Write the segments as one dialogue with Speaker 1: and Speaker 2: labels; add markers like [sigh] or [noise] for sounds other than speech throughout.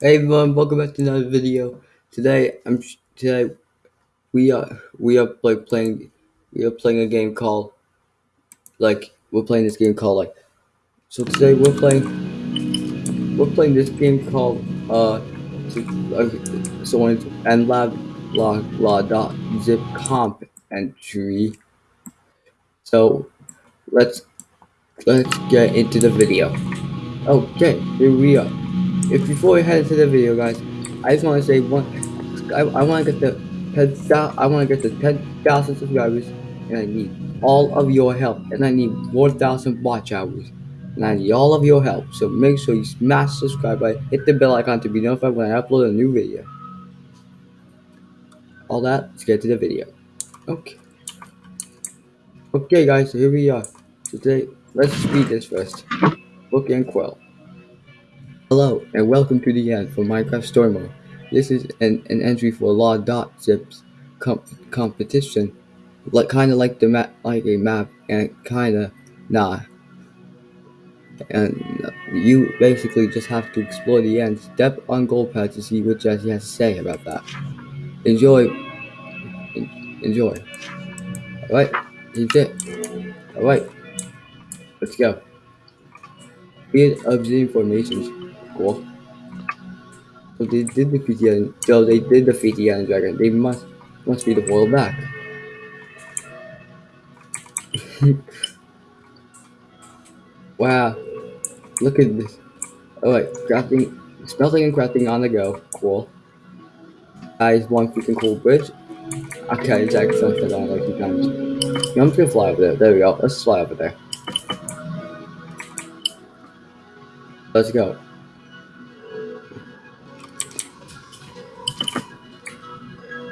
Speaker 1: Hey everyone, welcome back to another video. Today, I'm today we are we are like playing we are playing a game called like we're playing this game called like so today we're playing we're playing this game called uh so, uh, so and lab la la dot zip comp entry. So let's let's get into the video. Okay, here we are. If before we head into the video, guys, I just want to say one. I, I want to get the 10, I want to get the 10,000 subscribers, and I need all of your help, and I need 4,000 watch hours, and I need all of your help. So make sure you smash subscribe button, hit the bell icon to be notified when I upload a new video. All that, let's get to the video. Okay. Okay, guys, so here we are. Today, let's speed this first. Book and Quill. Hello, and welcome to the end for Minecraft Story Mode. This is an, an entry for law dot zips comp competition, like kind of like the map, like a map, and kind of nah. And you basically just have to explore the end, step on gold pad to see what Jesse has to say about that. Enjoy. enjoy. All right, here's it. All right, let's go. Field observing formations. Cool. So they did defeat the so they did defeat the Dragon. They must must be the world back. [laughs] wow. Look at this. Alright, crafting smelting and crafting on the go. Cool. Guys, one freaking cool bridge. Okay, actually something I like two times. I'm just gonna fly over there. There we go. Let's fly over there. Let's go.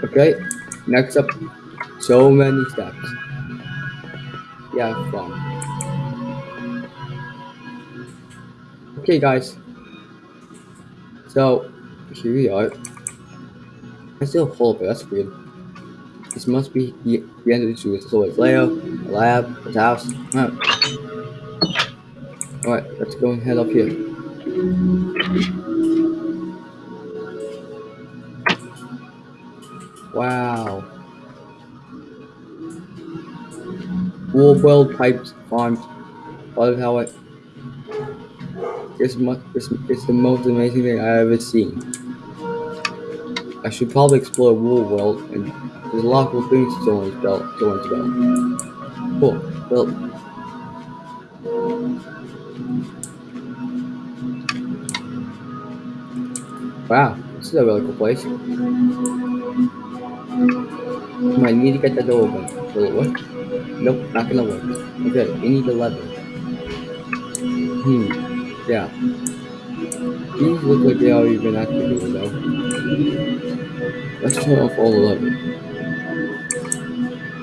Speaker 1: Okay, next up, so many steps. Yeah, fun. Okay, guys. So, here we are. I still of it, that's weird. This must be the, the end of the zoo. It's Leo, the lab, the house. Alright let's go and head up here. Wow. Wool world pipes farms. Love how it. It's, much, it's, it's the most amazing thing I've ever seen. I should probably explore Wool World, and there's a lot of cool things to go into go into Cool. Well. Wow, this is a really cool place. I need to get the door open. Will it work? Nope, not gonna work. Okay, we need a lever. Hmm, yeah. These look like they are even activated though. Let's turn off all the levers.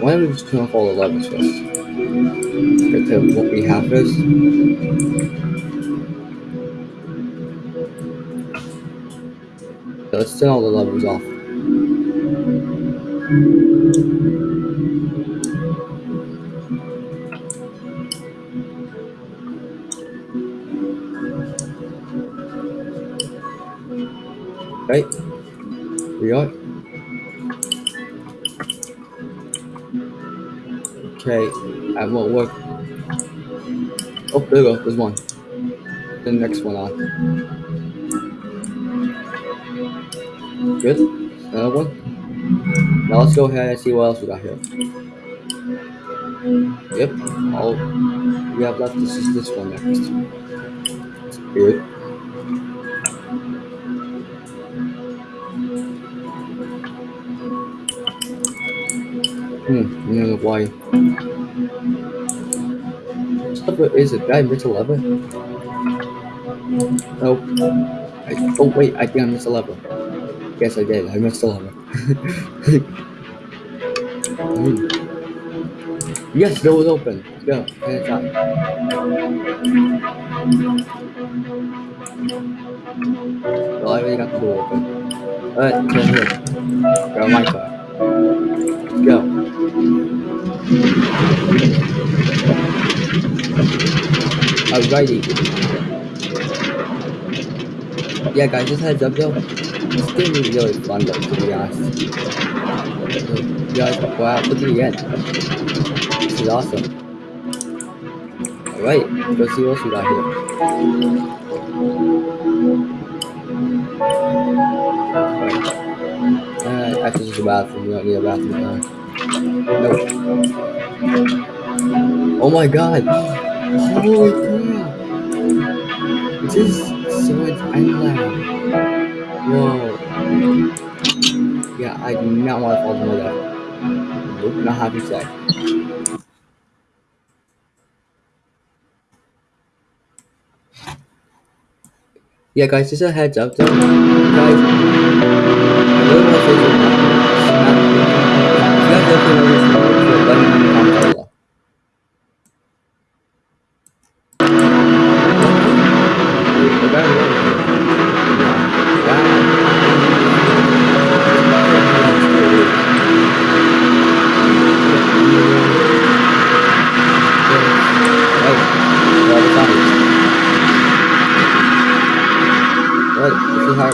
Speaker 1: Why don't we just turn off all the levers first? Get to what we have first. Let's turn all the levers off. Right? We are. Okay, that won't work. Oh, there we go, there's one. The next one on. Good. Another one. Now let's go ahead and see what else we got here. Yep. All we have left is this one next. Good. Hmm, know why. Stuff is it? Did I miss a lever? Nope. I, oh wait, I think I missed a lever. Yes, I did. I missed a lever. hmm. Yes, door was open. Go. Head. Well, I already got the door open. Alright, come here. Grab my car. Go. Alrighty. Yeah, guys, just heads up though. This game is really fun though, to be honest. You guys, wow, look at the end. This is awesome. Alright, let's see what else we got here. Alright. Uh, actually, a bathroom. We don't need a bathroom now. Nope. Oh my god! [gasps] Holy crap! This is Swords Island. Whoa. Yeah, I do not want to fall into that. Nope, not happy to say. Yeah, guys, just a heads up though. Guys,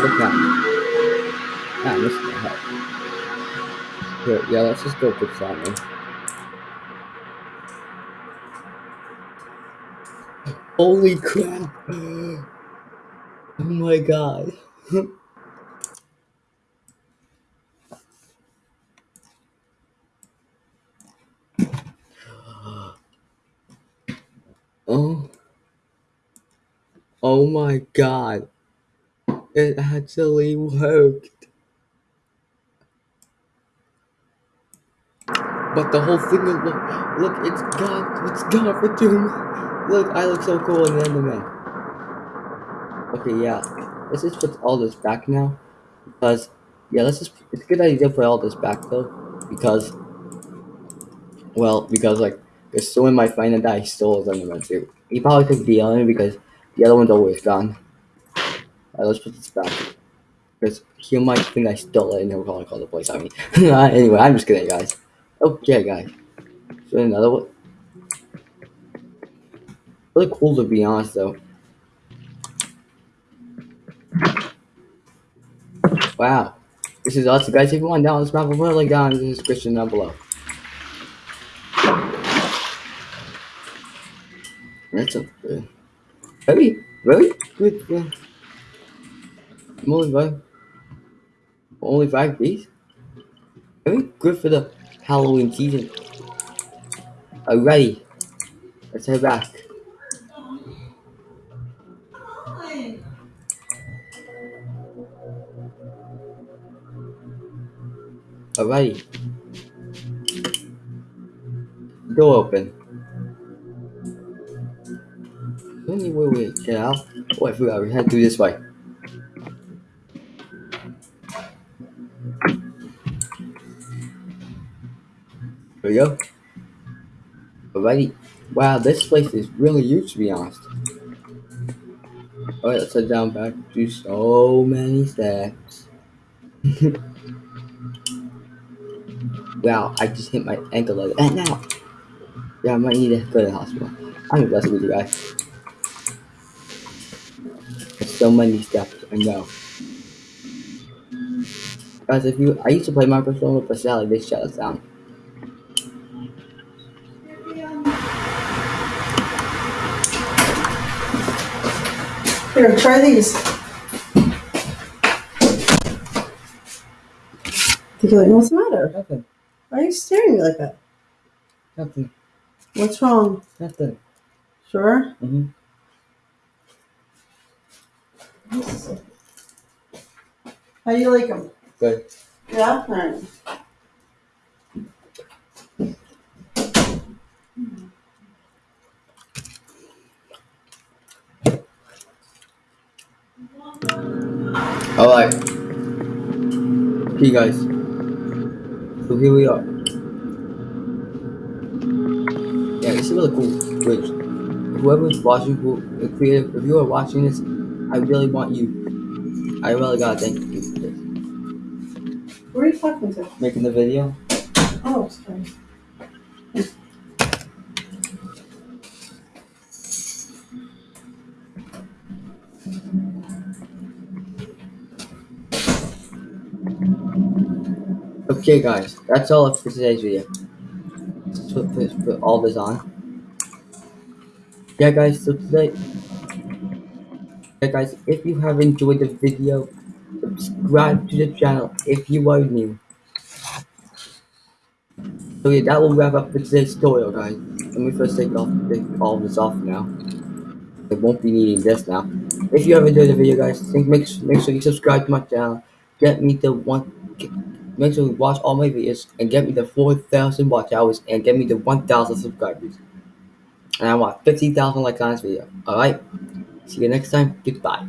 Speaker 1: now. Ah, this help. Here, yeah, let's just go put something. Holy crap! Oh my god. [gasps] oh. Oh my god. It actually worked. But the whole thing is look, look, it's gone, it's gone for two. Look, I look so cool in Enderman. Okay, yeah, let's just put all this back now, because yeah, let's just. It's a good idea to put all this back though, because well, because like there's someone might find that I stole his Enderman too. He probably took the other because the other one's always gone. Let's put this back. Because he might think I stole it and he'll probably call the police on me. [laughs] anyway, I'm just kidding, guys. Okay, guys. So another one. Really cool to be honest, though. Wow. This is awesome, guys. If you want down this map, we'll link down in the description down below. That's a very, very good. I'm only five, only five days. Very good for the Halloween season. Alrighty, let's head back. Alrighty. Door open. Wait, wait, wait, get out. Oh, I forgot we had to do this way. There we go. Alrighty. Wow, this place is really huge to be honest. Alright, let's head down back to so many steps. [laughs] wow, I just hit my ankle like that now. Yeah, I might need to go to the hospital. I'm aggressive with you guys. There's so many steps, I know. Guys, if you, I used to play Minecraft but sadly they shut us down.
Speaker 2: Here, try these. Think you're like, what's the matter?
Speaker 1: Nothing,
Speaker 2: Why are you staring at me like that?
Speaker 1: nothing,
Speaker 2: What's wrong?
Speaker 1: nothing.
Speaker 2: Sure?
Speaker 1: Mm-hmm.
Speaker 2: How do you like them?
Speaker 1: Good.
Speaker 2: Yeah? Alright.
Speaker 1: Alright. Okay, guys. So here we are. Yeah, it's a really cool bridge. Whoever's watching, who the creative, if you are watching this, I really want you. I really gotta thank you for this.
Speaker 2: Who are you talking to?
Speaker 1: Making the video.
Speaker 2: Oh, sorry.
Speaker 1: Okay, guys, that's all for today's video. Let's put, put, all this on. Yeah, guys, so today, yeah, guys, if you have enjoyed the video, subscribe to the channel if you are new. So yeah, that will wrap up for today's tutorial, guys. Let me first take off take all this off now. I won't be needing this now. If you have enjoyed the video, guys, think make make sure you subscribe to my channel. Get me the one. Make sure you watch all my videos and get me the 4,000 watch hours and get me the 1,000 subscribers. And I want 50,000 likes on this video. Alright? See you next time. Goodbye.